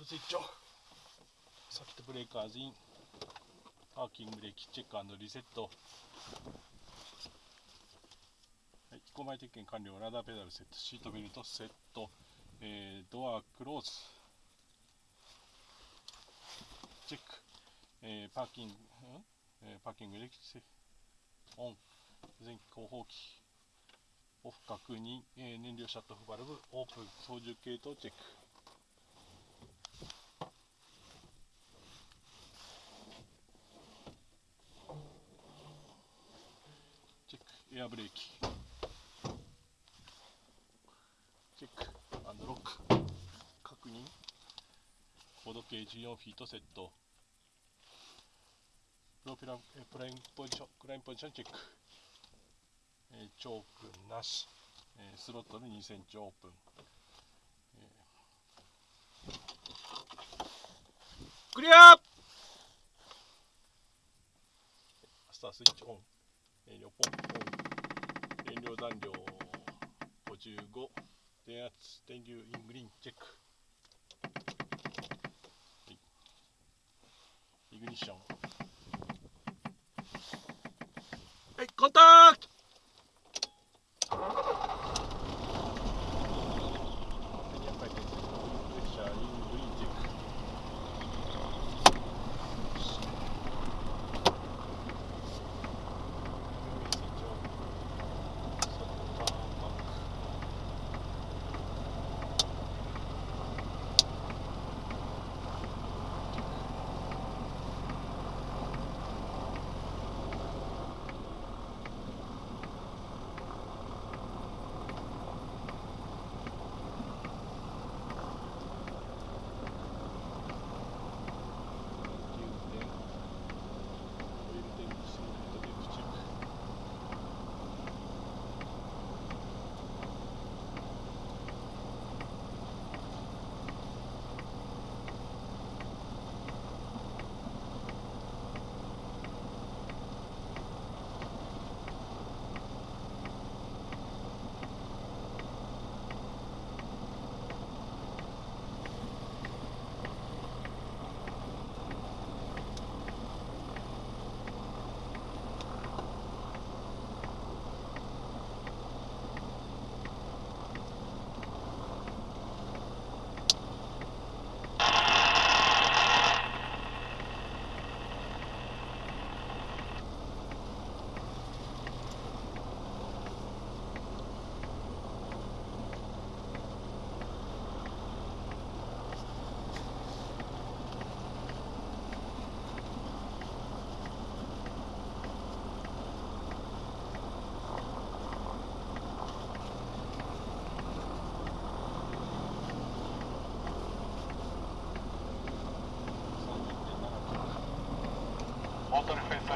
ルスイッチオフサキットブレーカーズイン。パーキングブレーキチェックリセット。はい飛行前点検完了。ラダーペダルセット。シートベルトセット、えー、ドアクローズ。チェック、えー、パーキング、えー、パーキングレキオン。前期後方機。オフ確認、えー、燃料シャットオフバルブ。オープン。操縦系統チェックチェックエアブレーキ。チェックアンドロック。確認。高度計14フィートセット。プロペラえプラインポジションクラインポジションチェック、えー、チョークなし、えー、スロットル2センチオープン、えー、クリアスタースイッチオン。燃料ポ量残量55電圧電流イングリーンチェック。イグニッション。はいコンタクト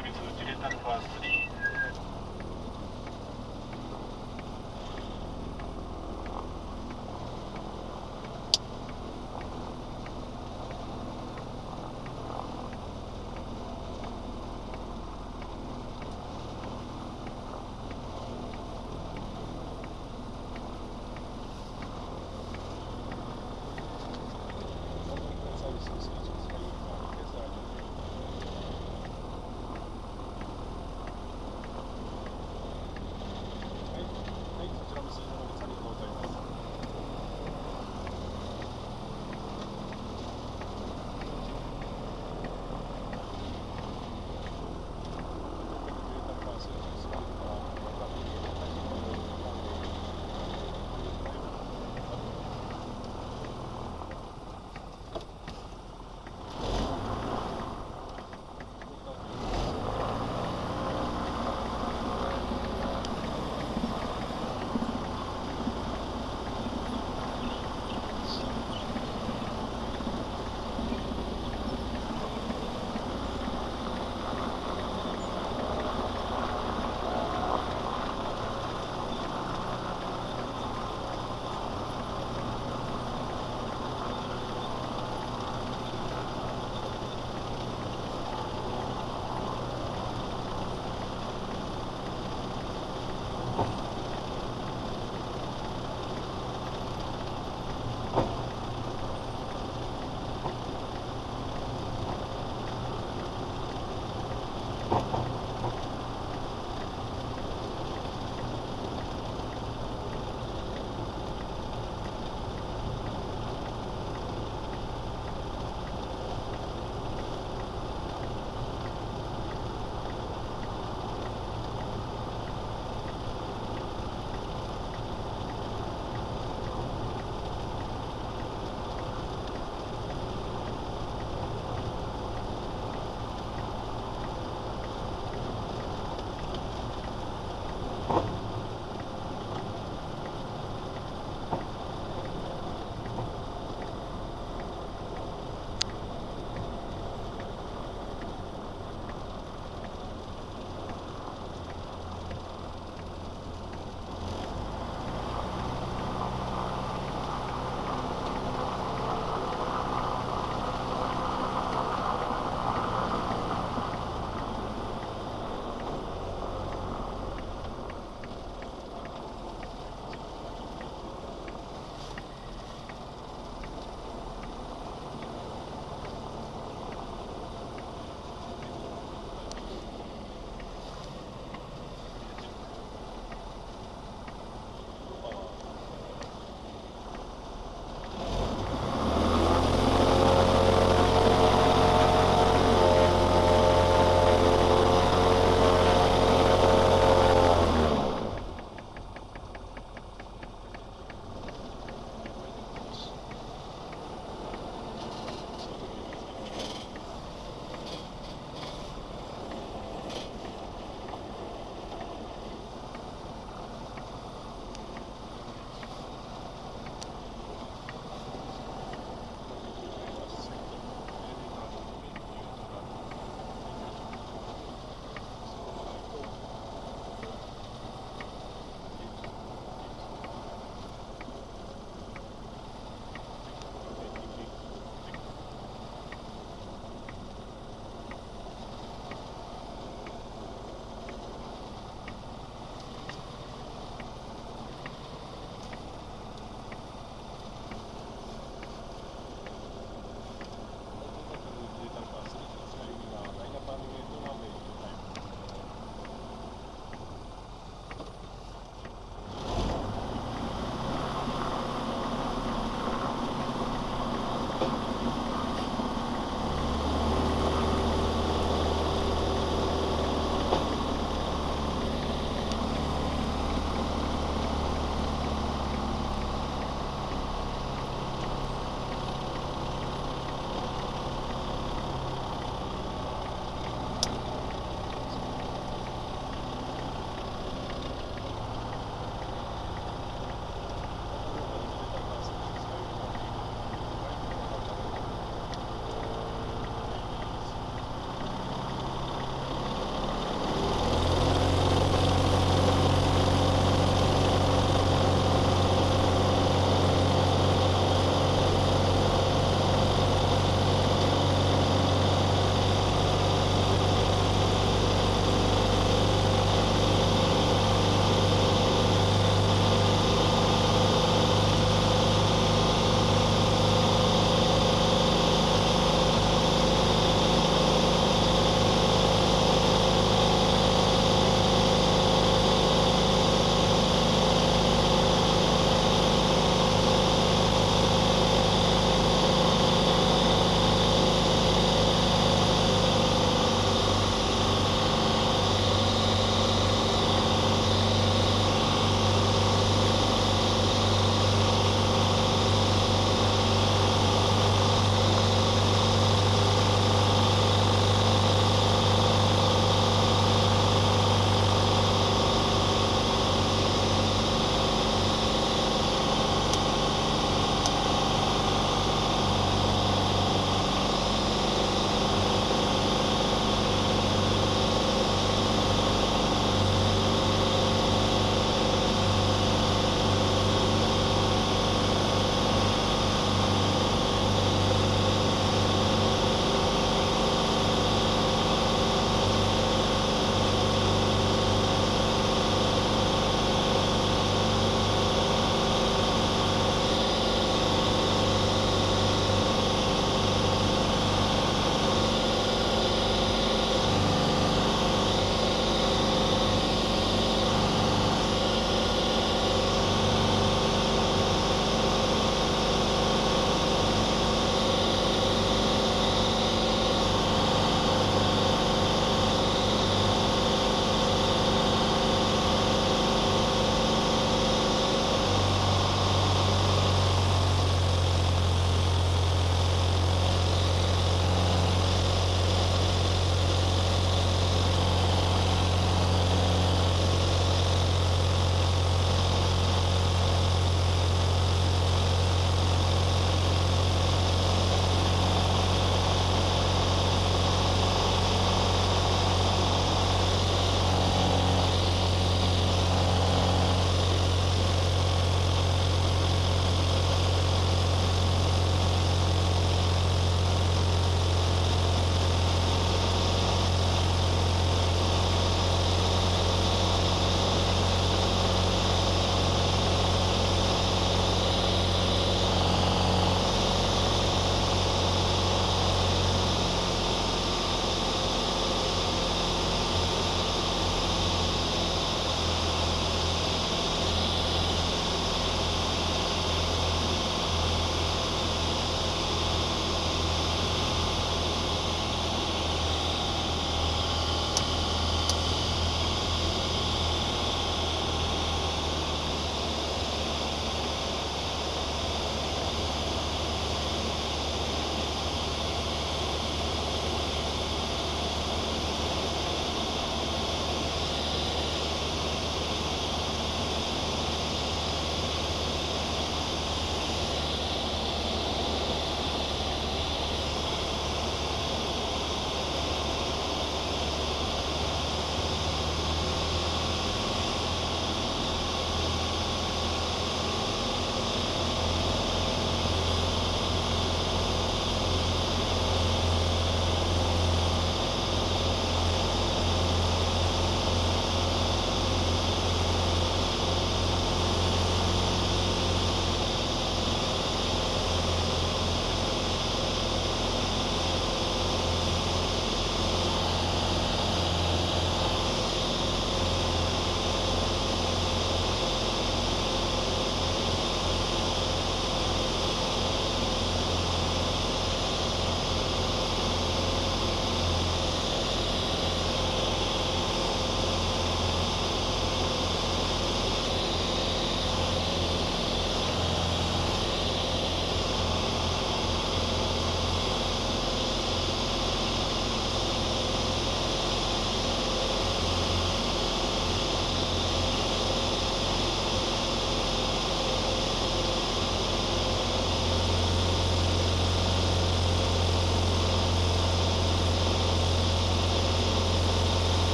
ートリ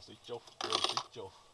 しソ